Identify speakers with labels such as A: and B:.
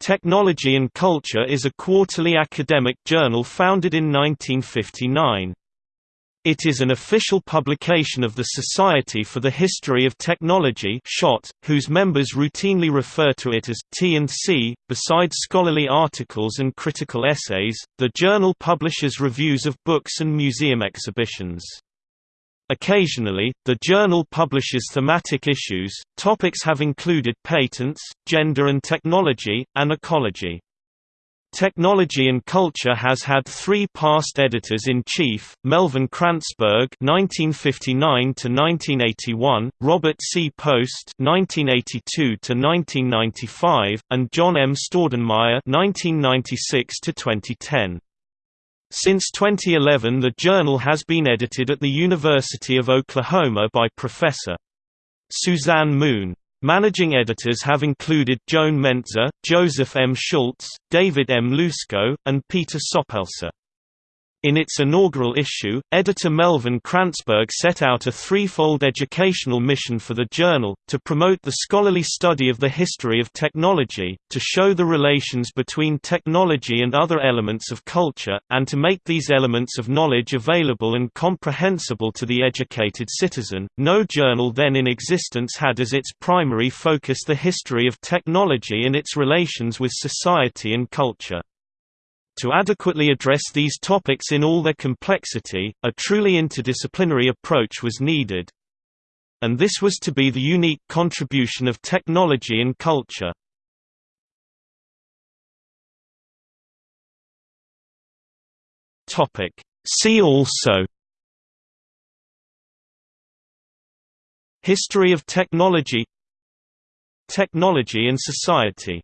A: Technology and Culture is a quarterly academic journal founded in 1959. It is an official publication of the Society for the History of Technology whose members routinely refer to it as T&C. Besides scholarly articles and critical essays, the journal publishes reviews of books and museum exhibitions. Occasionally, the journal publishes thematic issues. Topics have included patents, gender and technology, and ecology. Technology and Culture has had three past editors-in-chief, Melvin Kranzberg (1959–1981), Robert C. Post (1982–1995), and John M. Staudenmaier (1996–2010). Since 2011 the journal has been edited at the University of Oklahoma by Professor. Suzanne Moon. Managing editors have included Joan Mentzer, Joseph M. Schultz, David M. Lucsko, and Peter Soppelsa. In its inaugural issue, editor Melvin Kranzberg set out a threefold educational mission for the journal, to promote the scholarly study of the history of technology, to show the relations between technology and other elements of culture, and to make these elements of knowledge available and comprehensible to the educated citizen. No journal then in existence had as its primary focus the history of technology and its relations with society and culture. To adequately address these topics in all their complexity, a truly interdisciplinary approach was needed. And this was to be the unique contribution of technology and culture. See also History of technology Technology and society